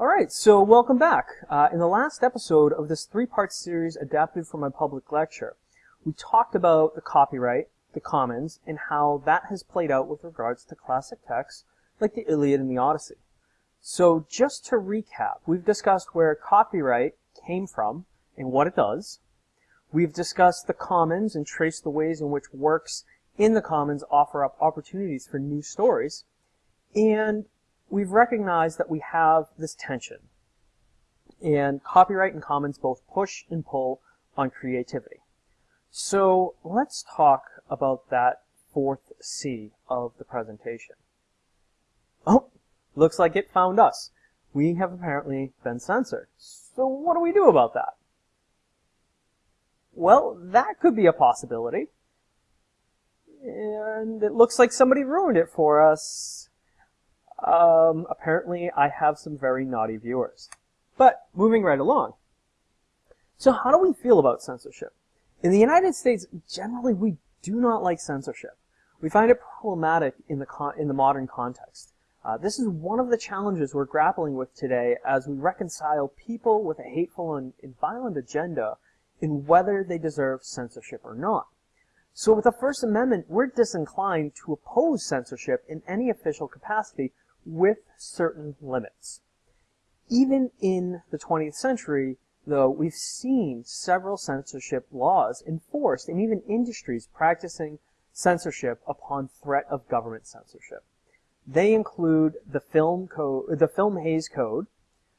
Alright, so welcome back. Uh, in the last episode of this three-part series adapted from my public lecture, we talked about the copyright, the commons, and how that has played out with regards to classic texts like the Iliad and the Odyssey. So just to recap, we've discussed where copyright came from and what it does. We've discussed the commons and traced the ways in which works in the commons offer up opportunities for new stories. And we've recognized that we have this tension. And copyright and commons both push and pull on creativity. So let's talk about that fourth C of the presentation. Oh, looks like it found us. We have apparently been censored. So what do we do about that? Well, that could be a possibility. And it looks like somebody ruined it for us. Um, apparently, I have some very naughty viewers. But, moving right along. So how do we feel about censorship? In the United States, generally we do not like censorship. We find it problematic in the, in the modern context. Uh, this is one of the challenges we're grappling with today as we reconcile people with a hateful and, and violent agenda in whether they deserve censorship or not. So with the First Amendment, we're disinclined to oppose censorship in any official capacity with certain limits. Even in the 20th century, though, we've seen several censorship laws enforced and even industries practicing censorship upon threat of government censorship. They include the Film Code, the Film Hays Code,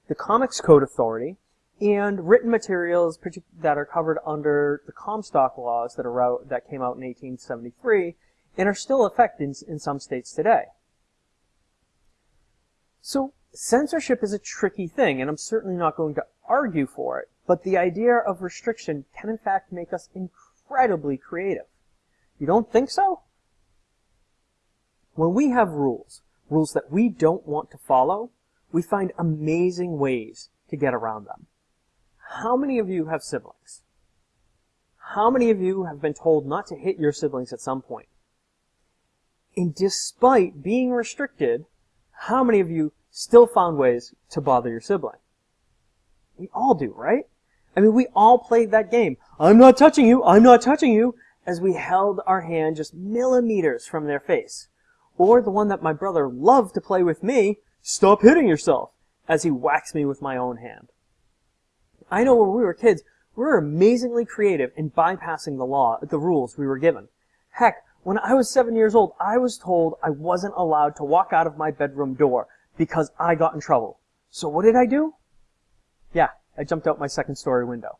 the Comics Code Authority, and written materials that are covered under the Comstock laws that, are out, that came out in 1873 and are still effective in, in some states today. So censorship is a tricky thing, and I'm certainly not going to argue for it, but the idea of restriction can in fact make us incredibly creative. You don't think so? When we have rules, rules that we don't want to follow, we find amazing ways to get around them. How many of you have siblings? How many of you have been told not to hit your siblings at some point? And despite being restricted, how many of you still found ways to bother your sibling? We all do, right? I mean, we all played that game. I'm not touching you, I'm not touching you, as we held our hand just millimeters from their face. Or the one that my brother loved to play with me, stop hitting yourself, as he whacks me with my own hand. I know when we were kids, we were amazingly creative in bypassing the law, the rules we were given. Heck, when I was seven years old, I was told I wasn't allowed to walk out of my bedroom door because I got in trouble. So what did I do? Yeah, I jumped out my second story window.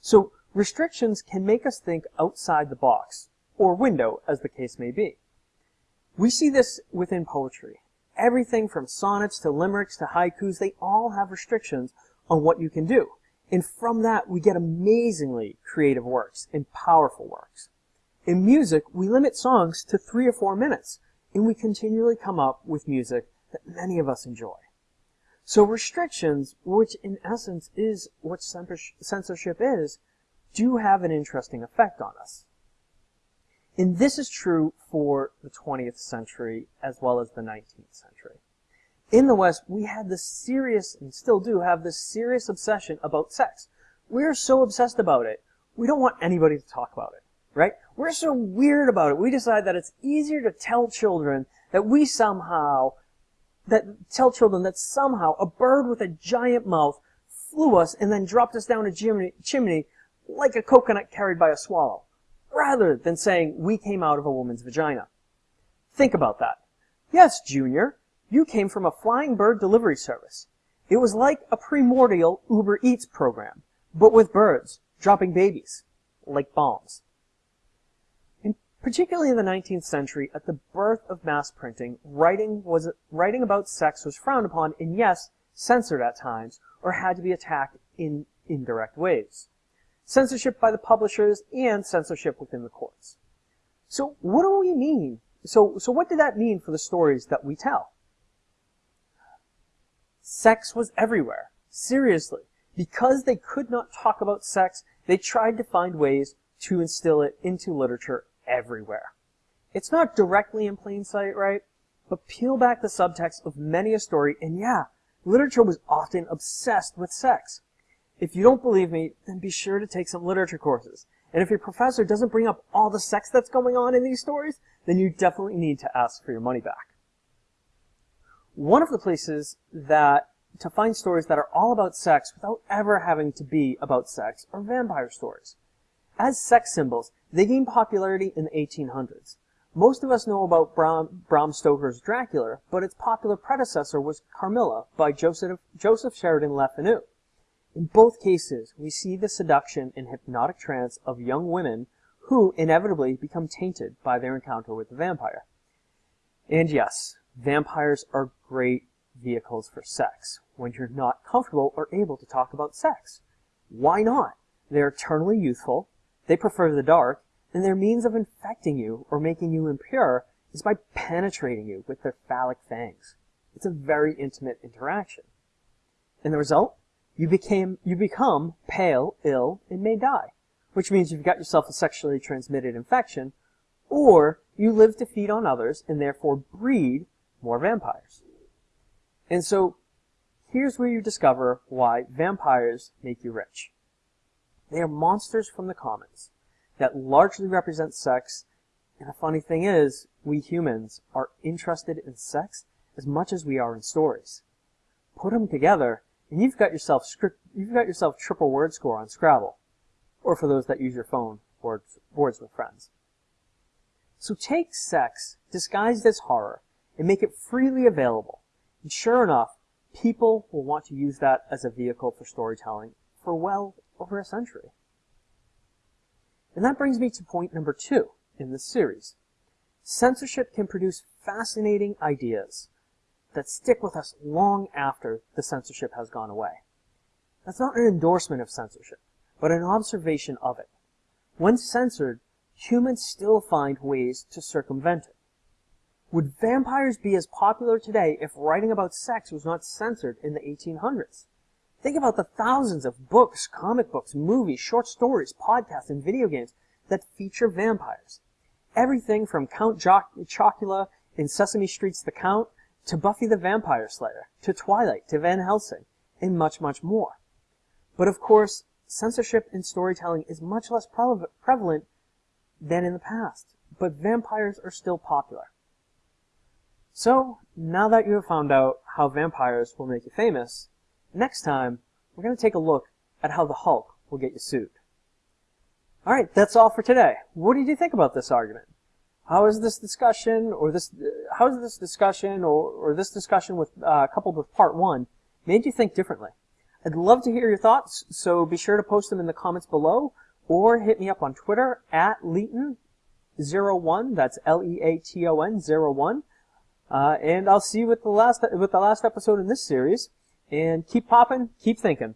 So restrictions can make us think outside the box, or window as the case may be. We see this within poetry. Everything from sonnets to limericks to haikus, they all have restrictions on what you can do. And from that, we get amazingly creative works and powerful works. In music, we limit songs to three or four minutes, and we continually come up with music that many of us enjoy. So restrictions, which in essence is what censorship is, do have an interesting effect on us. And this is true for the 20th century as well as the 19th century in the West, we had this serious, and still do have this serious obsession about sex. We're so obsessed about it, we don't want anybody to talk about it, right? We're so weird about it, we decide that it's easier to tell children that we somehow, that tell children that somehow a bird with a giant mouth flew us and then dropped us down a chimney, chimney like a coconut carried by a swallow, rather than saying we came out of a woman's vagina. Think about that. Yes, Junior, you came from a flying bird delivery service. It was like a primordial Uber Eats program, but with birds, dropping babies, like bombs. Particularly in the 19th century, at the birth of mass printing, writing was writing about sex was frowned upon and yes, censored at times, or had to be attacked in indirect ways. Censorship by the publishers and censorship within the courts. So what do we mean? So, so what did that mean for the stories that we tell? Sex was everywhere. Seriously. Because they could not talk about sex, they tried to find ways to instill it into literature everywhere. It's not directly in plain sight, right? But peel back the subtext of many a story, and yeah, literature was often obsessed with sex. If you don't believe me, then be sure to take some literature courses. And if your professor doesn't bring up all the sex that's going on in these stories, then you definitely need to ask for your money back. One of the places that to find stories that are all about sex without ever having to be about sex are vampire stories. As sex symbols, they gained popularity in the 1800s. Most of us know about Bram, Bram Stoker's Dracula, but its popular predecessor was Carmilla by Joseph, Joseph Sheridan Le Fanu. In both cases, we see the seduction and hypnotic trance of young women who inevitably become tainted by their encounter with the vampire. And yes, vampires are great vehicles for sex when you're not comfortable or able to talk about sex. Why not? They're eternally youthful, they prefer the dark, and their means of infecting you or making you impure is by penetrating you with their phallic fangs. It's a very intimate interaction. And the result? You became you become pale, ill, and may die, which means you've got yourself a sexually transmitted infection, or you live to feed on others and therefore breed more vampires. And so here's where you discover why vampires make you rich. They are monsters from the commons that largely represent sex. And the funny thing is, we humans are interested in sex as much as we are in stories. Put them together, and you've got yourself script, you've got yourself triple word score on Scrabble, or for those that use your phone, words, words with friends. So take sex disguised as horror and make it freely available. And sure enough, people will want to use that as a vehicle for storytelling for well over a century. And that brings me to point number two in this series. Censorship can produce fascinating ideas that stick with us long after the censorship has gone away. That's not an endorsement of censorship, but an observation of it. When censored, humans still find ways to circumvent it. Would vampires be as popular today if writing about sex was not censored in the 1800s? Think about the thousands of books, comic books, movies, short stories, podcasts, and video games that feature vampires. Everything from Count Chocula in Sesame Street's The Count to Buffy the Vampire Slayer, to Twilight, to Van Helsing, and much, much more. But of course, censorship in storytelling is much less prevalent than in the past, but vampires are still popular. So, now that you have found out how vampires will make you famous, Next time, we're going to take a look at how the Hulk will get you sued. Alright, that's all for today. What did you think about this argument? How is this discussion, or this, how is this discussion, or, or this discussion with, uh, coupled with part one, made you think differently? I'd love to hear your thoughts, so be sure to post them in the comments below, or hit me up on Twitter at Leaton01, that's L-E-A-T-O-N 01, uh, and I'll see you with the last, with the last episode in this series. And keep popping, keep thinking.